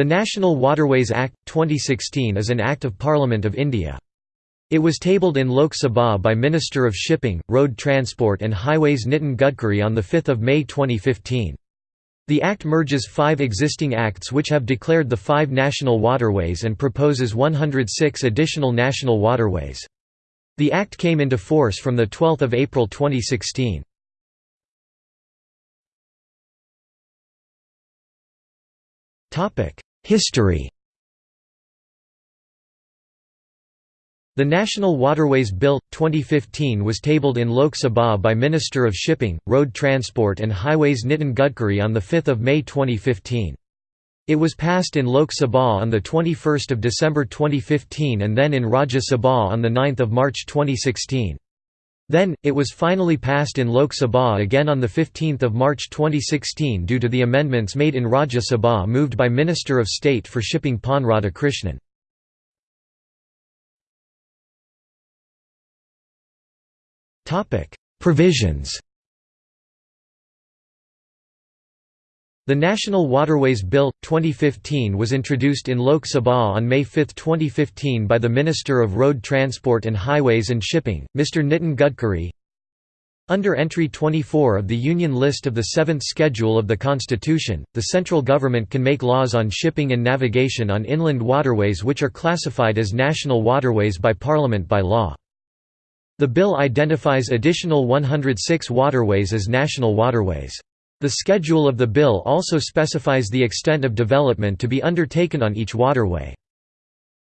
The National Waterways Act, 2016 is an Act of Parliament of India. It was tabled in Lok Sabha by Minister of Shipping, Road Transport and Highways Nitin Gadkari on 5 May 2015. The Act merges five existing acts which have declared the five national waterways and proposes 106 additional national waterways. The Act came into force from 12 April 2016. History The National Waterways Bill, 2015 was tabled in Lok Sabha by Minister of Shipping, Road Transport and Highways Nitin Gadkari on 5 May 2015. It was passed in Lok Sabha on 21 December 2015 and then in Rajya Sabha on 9 March 2016. Then, it was finally passed in Lok Sabha again on 15 March 2016 due to the amendments made in Rajya Sabha moved by Minister of State for Shipping Pon Radhakrishnan. Provisions The National Waterways Bill, 2015 was introduced in Lok Sabha on May 5, 2015 by the Minister of Road Transport and Highways and Shipping, Mr. Nitin Gadkari. Under Entry 24 of the Union List of the Seventh Schedule of the Constitution, the central government can make laws on shipping and navigation on inland waterways which are classified as national waterways by Parliament by law. The bill identifies additional 106 waterways as national waterways. The schedule of the bill also specifies the extent of development to be undertaken on each waterway.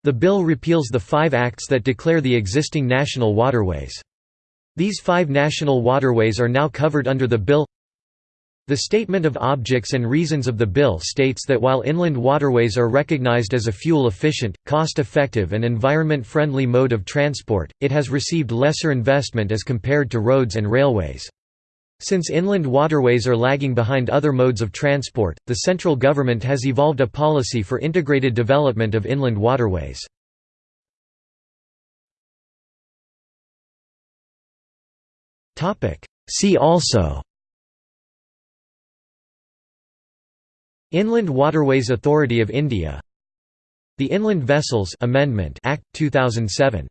The bill repeals the five acts that declare the existing national waterways. These five national waterways are now covered under the bill the Statement of Objects and Reasons of the bill states that while inland waterways are recognized as a fuel-efficient, cost-effective and environment-friendly mode of transport, it has received lesser investment as compared to roads and railways. Since inland waterways are lagging behind other modes of transport, the central government has evolved a policy for integrated development of inland waterways. See also Inland Waterways Authority of India The Inland Vessels Amendment Act 2007